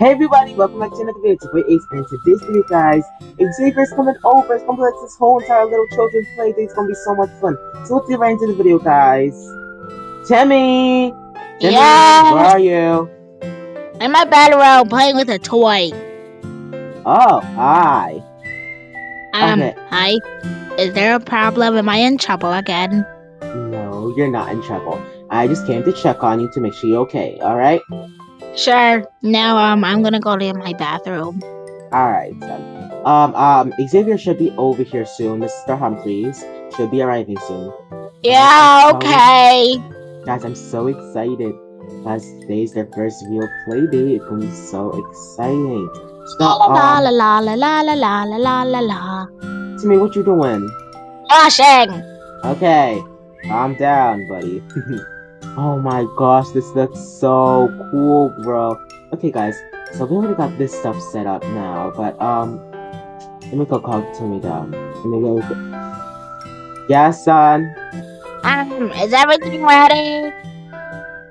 Hey everybody, welcome back to another video. It's your boy Ace, and today's video, guys, Xavier's coming over. It's gonna be like this whole entire little children's play day. It's gonna be so much fun. So let's get right into the video, guys. Timmy! Timmy, Yeah. where are you? In my bedroom playing with a toy. Oh, hi. Um, Okay. hi. Is there a problem? Am I in trouble again? No, you're not in trouble. I just came to check on you to make sure you're okay, alright? Sure. Now, um, I'm gonna go to my bathroom. Alright, then. Um, um, Xavier should be over here soon. Mr. Humphreys should be arriving soon. Yeah, okay. Guys, I'm so excited. Guys, today's their first real play day. It's gonna be so exciting. So, La la um, la la la la la la la la la. Timmy, what you doing? Washing. Okay, calm down, buddy. oh my gosh, this looks so cool, bro. Okay, guys, so we already got this stuff set up now, but, um, let me go call Timmy down. Let me go. Yeah, son. Um, is everything ready?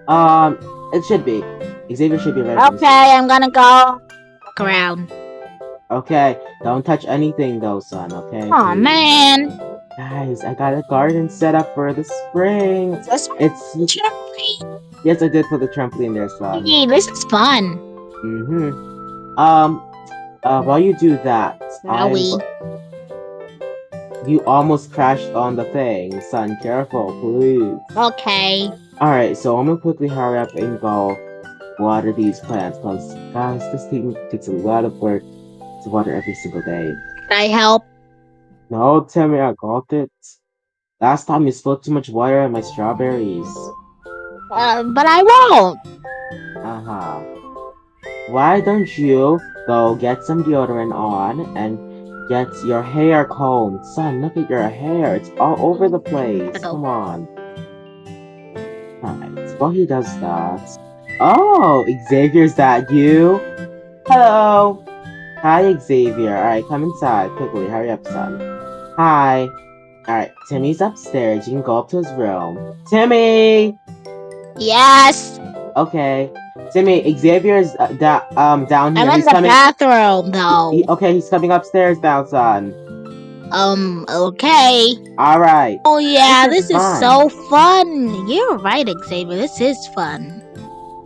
Um, it should be. Xavier should be ready. Okay, I'm gonna go look around. Okay, don't touch anything though, son, okay? Oh man. Guys, I got a garden set up for the spring. It's yes, I did put the trampoline there, son. Hey, this is fun. Mm-hmm. Um, uh, while you do that, Wowie. you almost crashed on the thing, son. Careful, please. Okay. All right, so I'm gonna quickly hurry up and go water these plants, cause guys, this thing takes a lot of work to water every single day. Can I help? No, Timmy, I got it. Last time you spilled too much water on my strawberries. Uh, but I won't. Uh-huh. Why don't you go get some deodorant on and get your hair combed? Son, look at your hair. It's all over the place. Come on. Alright, while he does that... Oh, Xavier's that you? Hello! Hi, Xavier. Alright, come inside. Quickly, hurry up, son. Hi. Alright, Timmy's upstairs. You can go up to his room. Timmy! Yes. Okay. Timmy, Xavier's uh, da- um down here. I'm in he's the coming. bathroom though. he- okay, he's coming upstairs now, son. Um, okay. All right. Oh yeah, This this is is, so fun. You're right, Xavier. This is fun.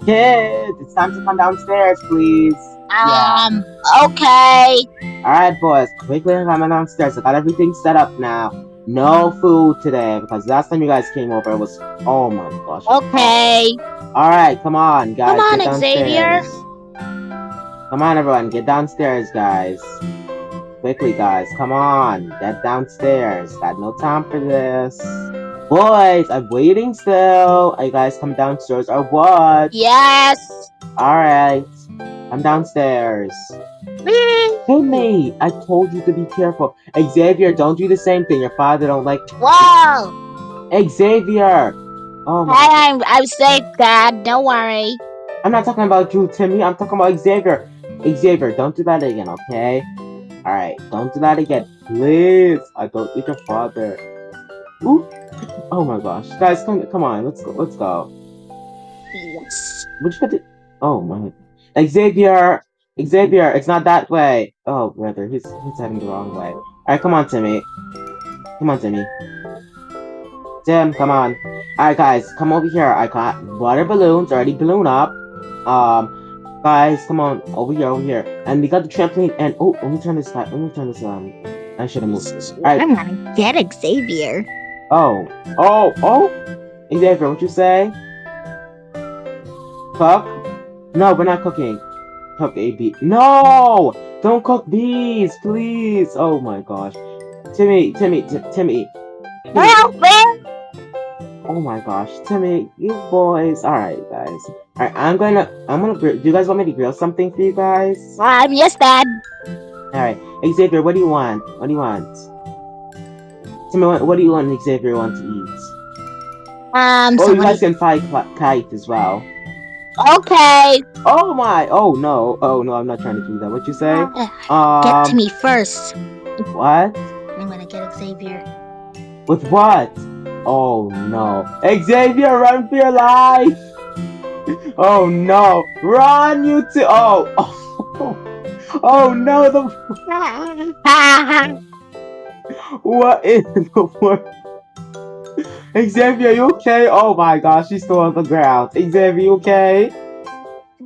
Kids, it's time to come downstairs, please. Yeah. Um, okay. All right, boys, quickly come downstairs. I got everything set up now. No food today because last time you guys came over, it was oh my gosh. Okay. All right, come on, guys. Come on, get Xavier. Come on, everyone, get downstairs, guys. Quickly, guys, come on, get downstairs. Got no time for this. Boys, I'm waiting still. Are you guys come downstairs or what? Yes. All right, I'm downstairs. Hey, mate, I told you to be careful. Xavier, don't do the same thing. Your father don't like. Whoa. Xavier. Oh my. Hey, I'm I'm safe, Dad. Don't worry. I'm not talking about you, Timmy. I'm talking about Xavier. Xavier, don't do that again, okay? Alright, don't do that again. Please. I don't need your father. Ooh. Oh my gosh. Guys, come come on. Let's go. Let's go. Yes. What you got to... Oh my... Xavier! Xavier, it's not that way. Oh, brother. He's, he's heading the wrong way. Alright, come on, Timmy. Come on, Timmy. Tim, come on. Alright, guys, come over here. I got water balloons already balloon up. Um, guys, come on. Over here, over here. And we got the trampoline. And, oh, let me turn this back. Let me turn this, um... I should have moved. Alright. I'm gonna get Xavier. Oh. Oh, oh! Xavier, what you say? Cook? No, we're not cooking. Cook a bee. No! Don't cook bees, please! Oh my gosh. Timmy, Timmy, Timmy. Help me. Oh my gosh, Timmy, you boys. Alright, guys. Alright, I'm gonna, I'm gonna, do you guys want me to grill something for you guys? Um, yes, Dad. Alright, Xavier, what do you want? What do you want? Timmy, what, what do you want Xavier want to eat? Um, Oh, you guys can cl- kite as well. Okay. Oh my! Oh no! Oh no! I'm not trying to do that. What you say? Uh, Um, Get to me first. what? I'm gonna get Xavier. With what? Oh no! Xavier, run for your life! Oh no! Run, you two! Oh! Oh, oh no! The what in the world? Xavier, you okay? Oh my gosh, she's still on the ground. Xavier, you okay?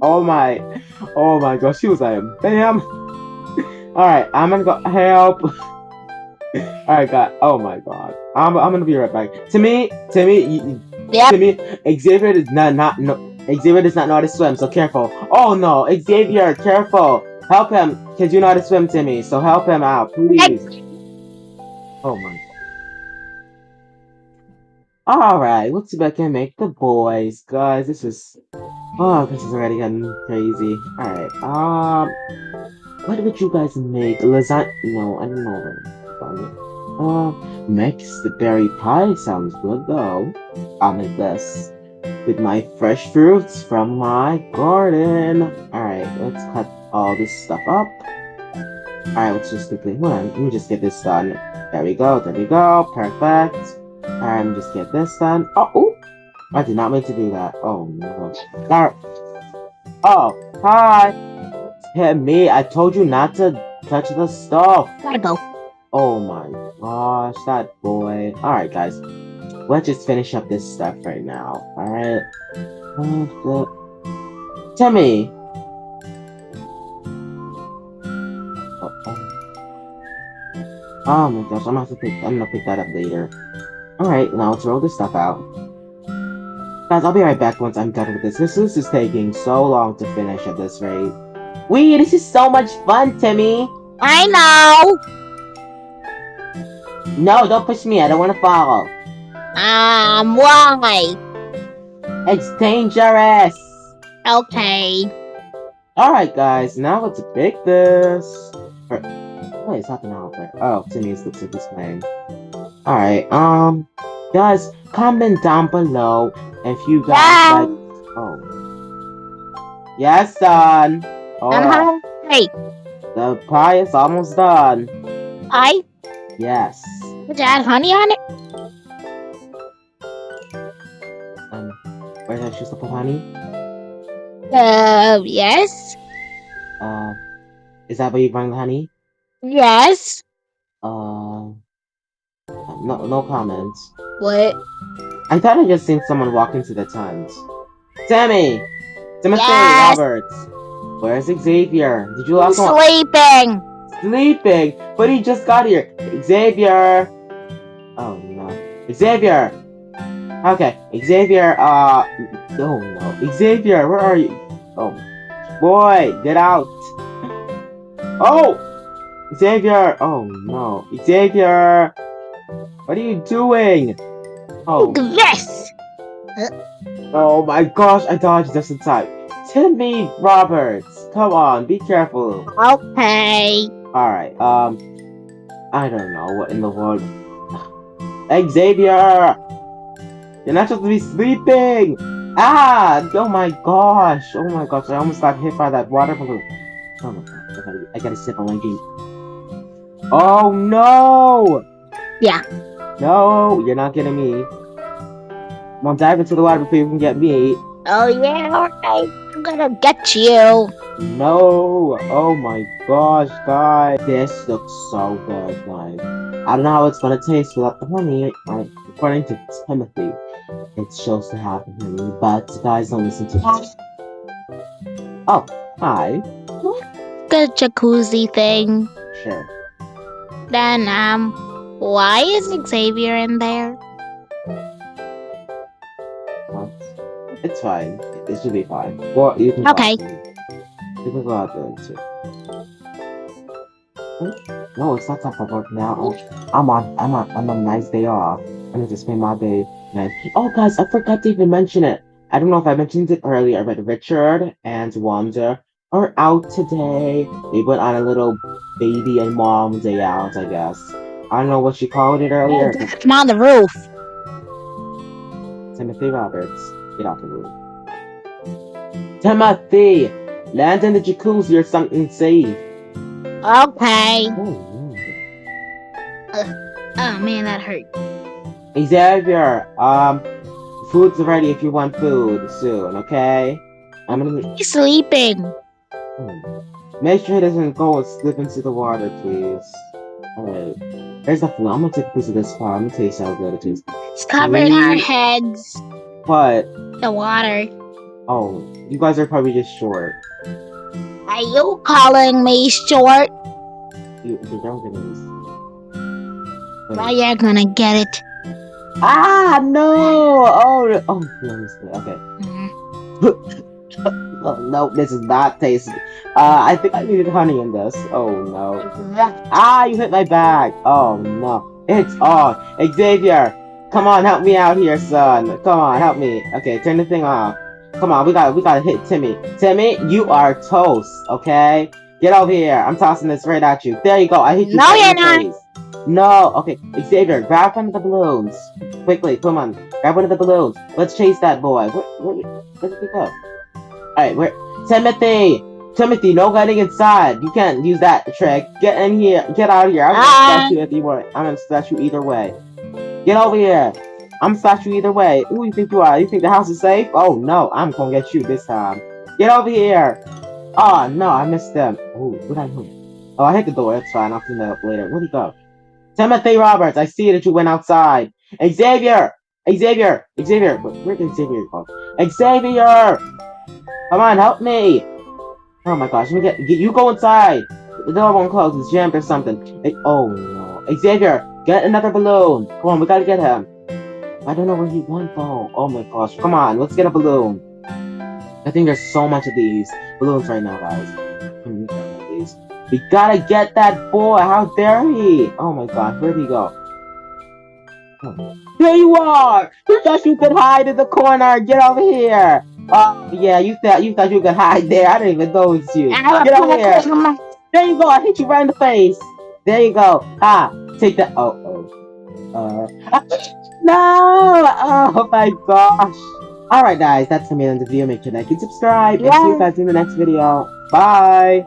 Oh my, oh my gosh, she was like, bam. Alright, I'm gonna go help. Alright, God. Oh my god. I'm, I'm gonna be right back. Timmy, Timmy, you, Yep. Timmy, Xavier does not, not no, Xavier does not know how to swim, so careful. Oh no, Xavier, careful. Help him, cause you know how to swim, Timmy. So help him out, please. Oh my. Alright, let's see if I can make the boys. Guys, this is... Oh, this is already getting crazy. Alright, um... What would you guys make? Lasagna? No, I don't know. Uh, mixed berry pie sounds good though. I'll make this. With my fresh fruits from my garden. Alright, let's cut all this stuff up. Alright, let's just quickly, hold on, let me just get this done. There we go, there we go, perfect. And just get this done. Oh, ooh, I did not mean to do that. Oh no. Alright. Oh, hi. Hit me, I told you not to touch the stuff. Gotta go. Oh my gosh, that boy. Alright, guys. Let's just finish up this stuff right now. Alright. Timmy! Oh, oh. oh my gosh, I'm gonna have to pick I'm gonna pick that up later. Alright, now let's roll this stuff out. Guys, I'll be right back once I'm done with this. This, is taking so long to finish at this rate. Wee, this is so much fun, Timmy! I know. No, don't push me, I don't want to fall. Um, why? It's dangerous! Okay. Alright guys, now let's pick this. Or, wait, it's happening out there. Oh, Timmy's looks like he's playing. Alright, um, guys, comment down below if you guys Yeah. like. Oh. Yes, son! I'm Alright, hungry. the pie is almost done. I Yes. would you add honey on it? Um, where's that just put honey? Uh, yes. Uh, is that where you bring the honey? Yes. Uh, no, no comments. What? I thought I just seen someone walk into the tent. Timmy! Timothy Yes? Roberts! Where's Xavier? Did you I'm last sleeping. Sleeping! But he just got here! Xavier! Oh no. Xavier! Okay, Xavier, uh... Oh no. Xavier, where are you? Oh. Boy, get out! Oh! Xavier! Oh no. Xavier! What are you doing? Oh. Look this. Oh my gosh, I dodged just in time. Timmy Roberts, come on, be careful. Okay. Alright, um, I don't know what in the world. Xavier! You're not supposed to be sleeping! Ah! Oh my gosh! Oh my gosh, I almost got hit by that water balloon. Oh my gosh, I gotta, I gotta sip on Linky. Oh no! Yeah. No, you're not getting me. I'm gonna dive into the water before you can get me. Oh yeah. Okay. I'm gonna get you. No! Oh my gosh, guys. This looks so good, guys. I don't know how it's gonna taste without the honey. I, according to Timothy, it shows to have honey, but guys, don't listen to him. Oh, hi. Good jacuzzi thing. Sure. Then um, why is Xavier in there? It's fine. It should be fine. Well, you can Okay. You can go out there too. Hmm? No, it's not time for work now. I'm on. I'm on. I'm on a nice day off. I'm gonna spend my day. Nice. Oh, guys, I forgot to even mention it. I don't know if I mentioned it earlier, but Richard and Wanda are out today. They went on a little baby and mom day out, I guess. I don't know what she called it earlier. I'm on the roof. Timothy Roberts, get off the roof. Timothy! Land in the jacuzzi or something safe. Okay. Oh, Oh man, that hurt. Xavier, um, food's ready if you want food soon, okay? I'm gonna He's sleeping. Hmm. make sure he doesn't go and slip into the water, please. Alright. There's the food. I'm gonna take a piece of this pie. I'm gonna taste how good it is. It's covering our Mm. heads. What? The water. oh, you guys are probably just short. Are you calling me short? You, you're younger than this. Well, you're gonna get it. Ah no! Oh, oh, no, I missed it. Oh no, this is not tasty. Uh, I think I needed honey in this. Oh no. Ah, you hit my back. Oh no. It's on. Xavier, come on, help me out here, son. Come on, help me. Okay, turn the thing off. Come on, we got we gotta hit Timmy. Timmy, you are toast, okay? Get over here. I'm tossing this right at you. There you go. I hit you No, you're not. face. No, okay. Xavier, grab one of the balloons. Quickly, come on. Grab one of the balloons. Let's chase that boy. Where, where, where did he go? Alright, where? Timothy! Timothy, no getting inside. You can't use that trick. Get in here. Get out of here. I'm gonna Ah. slash you if you want. I'm gonna slash you either way. Get over here. I'm gonna slash you either way. Who do you think you are? You think the house is safe? Oh no, I'm gonna get you this time. Get over here. Oh no, I missed them. Ooh, what I hit? Oh, I hit the door. That's fine. I'll clean that up later. Where'd he go? Timothy Roberts, I see that you went outside. Xavier! Xavier! Xavier! Where where did Xavier go? Xavier! Come on, help me! Oh my gosh, let me get, get you go inside! The door won't close, it's jammed or something. Eh, oh no. Xavier, get another balloon! Come on, we gotta get him. I don't know where he went though. Oh my gosh, come on, let's get a balloon. I think there's so much of these balloons right now, guys. Hmm, we gotta get that boy! How dare he! Oh my god, where'd he go? Oh. There you are! You thought you could hide in the corner! Get over here! Oh yeah, you thought you thought you could hide there. I didn't even know it was you. Get over here! There you go! I hit you right in the face! There you go! Ah! Take that oh oh. Uh No! Oh my gosh! Alright guys, that's the end of the video. Make sure to like and subscribe and see you guys in the next video. Bye!